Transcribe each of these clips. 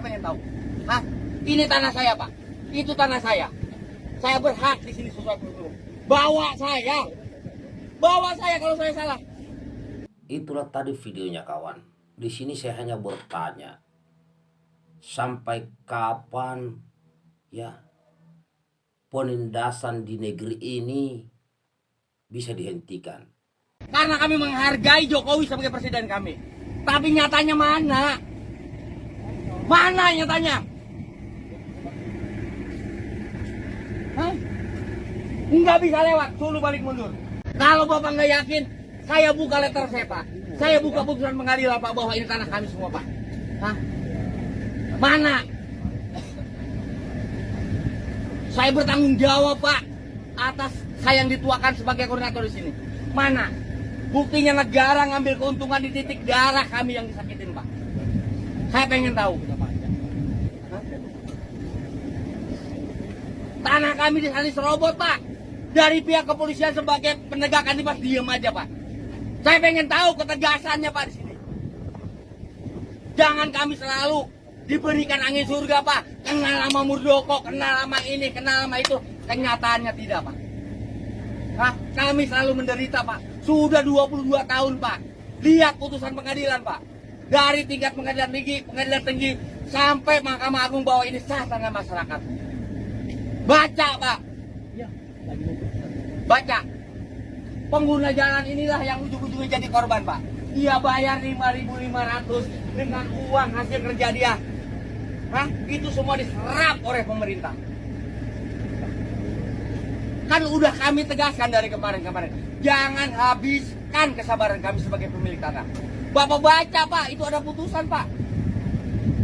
Saya pengen tahu. Hah? Ini tanah saya, Pak. Itu tanah saya. Saya berhak di sini sesuai prosedur. Bawa saya. Bawa saya kalau saya salah. Itulah tadi videonya kawan. Di sini saya hanya bertanya. Sampai kapan ya penindasan di negeri ini bisa dihentikan? Karena kami menghargai Jokowi sebagai presiden kami. Tapi nyatanya mana? Mana nyatanya? Hah? Nggak bisa lewat, suruh balik mundur. Kalau Bapak nggak yakin, saya buka letter saya Pak. Saya buka putusan pengadilan Pak bahwa ini tanah kami semua Pak. Hah? Mana? Saya bertanggung jawab Pak atas saya yang dituakan sebagai koordinator di sini. Mana? Buktinya negara ngambil keuntungan di titik darah kami yang disakitin Pak. Saya pengen tahu. Hah? Tanah kami di sana serobot Pak. Dari pihak kepolisian sebagai penegakan di Pak diem aja Pak. Saya pengen tahu ketegasannya Pak di sini. Jangan kami selalu diberikan angin surga Pak. Kenal sama Murdoko, kenal sama ini, kenal sama itu. Kenyataannya tidak Pak. Hah? Kami selalu menderita Pak. Sudah 22 tahun Pak. Lihat putusan pengadilan Pak. Dari tingkat pengadilan tinggi, pengadilan tinggi, sampai Mahkamah Agung bahwa ini sah tanah masyarakat. Baca Pak. Baca. Pengguna jalan inilah yang ujung-ujungnya jadi korban Pak. Dia bayar 5.500 dengan uang hasil kerja dia. Hah? Itu semua diserap oleh pemerintah. Kan udah kami tegaskan dari kemarin-kemarin. Jangan habiskan kesabaran kami sebagai pemilik tanah. Bapak baca Pak, itu ada putusan Pak.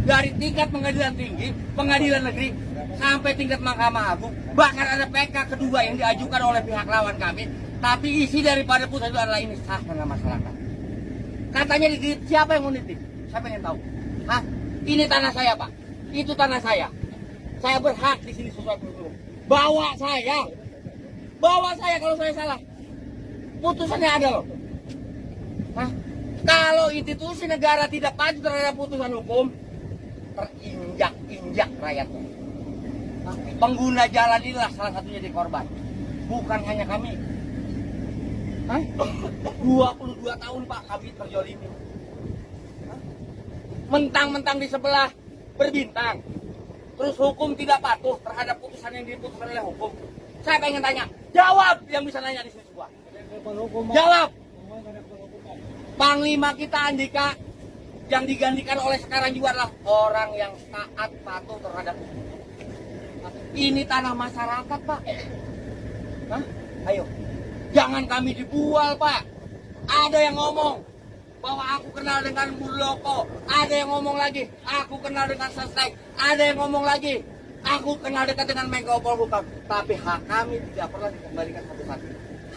Dari tingkat pengadilan tinggi, pengadilan negeri, sampai tingkat Mahkamah Agung. Bahkan ada PK kedua yang diajukan oleh pihak lawan kami. Tapi isi daripada putusan itu adalah ini sah dengan masyarakat. Katanya di siapa yang mau nitip? Saya pengen tahu. Hah? Ini tanah saya Pak. Itu tanah saya. Saya berhak di sini sesuai prosedur. Bawa saya. Bawa saya kalau saya salah. Putusannya ada loh. Hah? Kalau institusi negara tidak patuh terhadap putusan hukum, terinjak-injak rakyatnya. Pengguna jalan inilah salah satunya di korban. Bukan hanya kami. Hah? 22 tahun Pak kami terjolimi. Mentang-mentang di sebelah berbintang. Terus hukum tidak patuh terhadap putusan yang diputuskan oleh hukum. Saya pengen tanya, jawab yang bisa nanya di sini semua. Jawab. Panglima kita Andika yang digantikan oleh sekarang juga adalah orang yang taat patuh terhadap hukum. Ini tanah masyarakat, Pak. Hah? Ayo. Jangan kami dibual, Pak. Ada yang ngomong bahwa aku kenal dengan Muldoko. Ada yang ngomong lagi, aku kenal dengan Sestek. Ada yang ngomong lagi, aku kenal dekat dengan Menko Polhukam. Tapi hak kami tidak pernah dikembalikan satu-satu.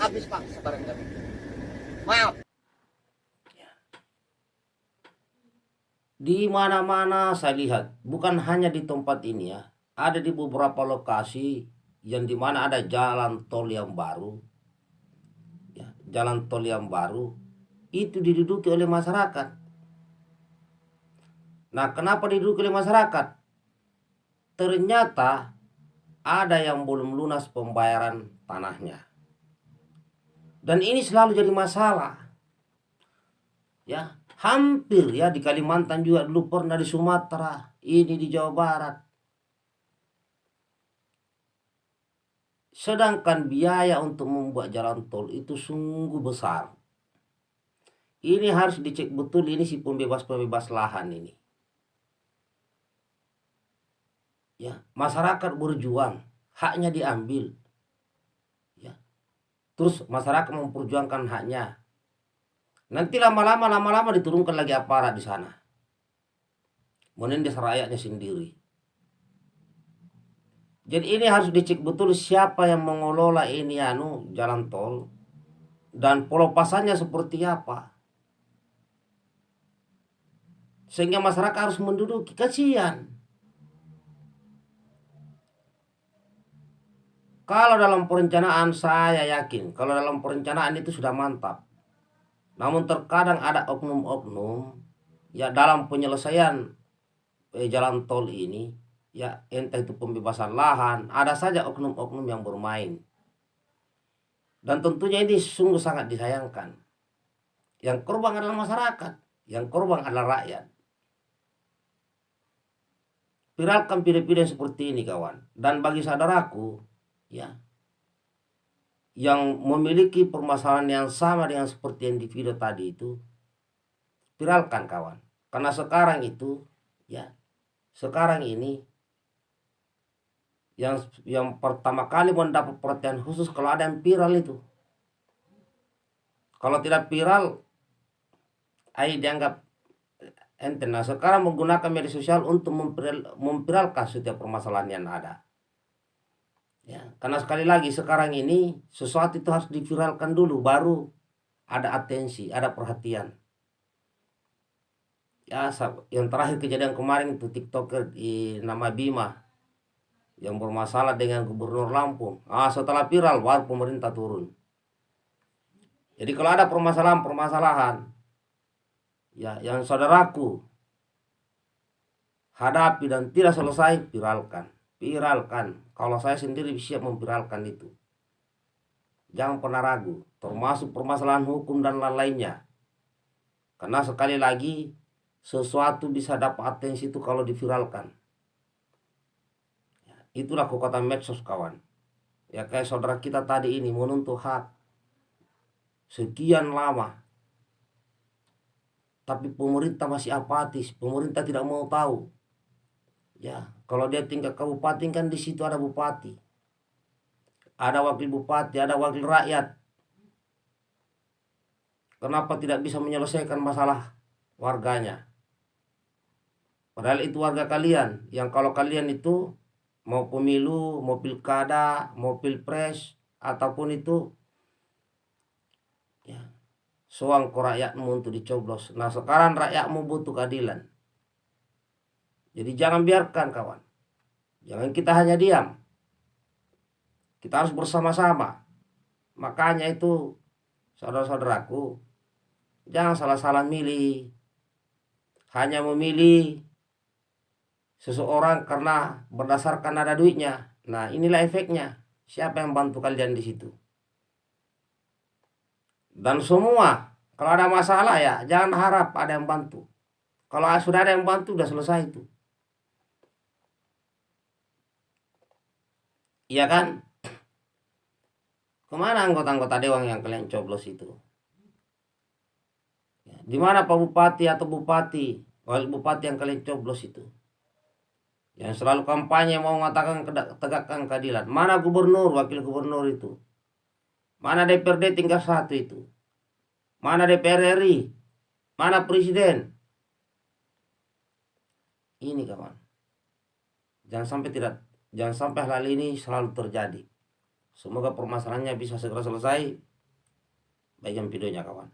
Habis, Pak, sebarang kami. Maaf. Di mana-mana saya lihat, bukan hanya di tempat ini ya, ada di beberapa lokasi yang di mana ada jalan tol yang baru, ya, jalan tol yang baru itu diduduki oleh masyarakat. Nah, kenapa diduduki oleh masyarakat? Ternyata ada yang belum lunas pembayaran tanahnya. Dan ini selalu jadi masalah. Ya, hampir ya di Kalimantan juga dulu pernah di Sumatera, ini di Jawa Barat. Sedangkan biaya untuk membuat jalan tol itu sungguh besar. Ini harus dicek betul ini si pembebas-pembebas lahan ini. Ya, masyarakat berjuang, haknya diambil. Ya. Terus masyarakat memperjuangkan haknya. Nanti lama-lama lama-lama diturunkan lagi aparat di sana. Menindas rakyatnya sendiri. Jadi ini harus dicek betul siapa yang mengelola ini anu jalan tol dan pelepasannya seperti apa. Sehingga masyarakat harus menduduki kasihan. Kalau dalam perencanaan saya yakin, kalau dalam perencanaan itu sudah mantap. Namun terkadang ada oknum-oknum ya dalam penyelesaian eh, jalan tol ini ya entah itu pembebasan lahan ada saja oknum-oknum yang bermain. Dan tentunya ini sungguh sangat disayangkan. Yang korban adalah masyarakat yang korban adalah rakyat. Viralkan video-video seperti ini kawan. Dan bagi saudaraku ya yang memiliki permasalahan yang sama dengan seperti yang di video tadi itu viralkan kawan. Karena sekarang itu ya sekarang ini yang yang pertama kali mendapat perhatian khusus kalau ada yang viral itu. Kalau tidak viral ai dianggap ente. Nah sekarang menggunakan media sosial untuk memviral, memviralkan setiap permasalahan yang ada. Ya karena sekali lagi sekarang ini sesuatu itu harus diviralkan dulu baru ada atensi ada perhatian. Ya yang terakhir kejadian kemarin itu tiktoker di nama Bima yang bermasalah dengan gubernur Lampung. Ah, setelah viral baru pemerintah turun. Jadi kalau ada permasalahan-permasalahan ya yang saudaraku hadapi dan tidak selesai viralkan, viralkan. Kalau saya sendiri siap memviralkan itu. Jangan pernah ragu, termasuk permasalahan hukum dan lain-lainnya. Karena sekali lagi sesuatu bisa dapat atensi itu kalau diviralkan. Itulah kekuatan medsos kawan. Ya kayak saudara kita tadi ini menuntut hak. Sekian lama. Tapi pemerintah masih apatis. Pemerintah tidak mau tahu. Ya, kalau dia tingkat kabupaten kan di situ ada bupati. Ada wakil bupati, ada wakil rakyat. Kenapa tidak bisa menyelesaikan masalah warganya? Padahal itu warga kalian. Yang kalau kalian itu mau pemilu, mau pilkada, mau pilpres ataupun itu ya soang ke rakyatmu untuk dicoblos. Nah sekarang rakyatmu butuh keadilan. Jadi jangan biarkan kawan. Jangan kita hanya diam. Kita harus bersama-sama. Makanya itu saudara-saudaraku jangan salah-salah milih. Hanya memilih seseorang karena berdasarkan ada duitnya. Nah, inilah efeknya. Siapa yang bantu kalian di situ? Dan semua, kalau ada masalah ya, jangan harap ada yang bantu. Kalau sudah ada yang bantu, sudah selesai itu. Iya kan? Ke mana anggota-anggota dewan yang kalian coblos itu? Di mana Pak Bupati atau Bupati, wali Bupati yang kalian coblos itu? Yang selalu kampanye mau mengatakan tegakkan keadilan. Mana gubernur, wakil gubernur itu? Mana DPRD tingkat satu itu? Mana DPR RI? Mana presiden? Ini kawan. Jangan sampai tidak, jangan sampai hal ini selalu terjadi. Semoga permasalahannya bisa segera selesai. Bagian videonya kawan.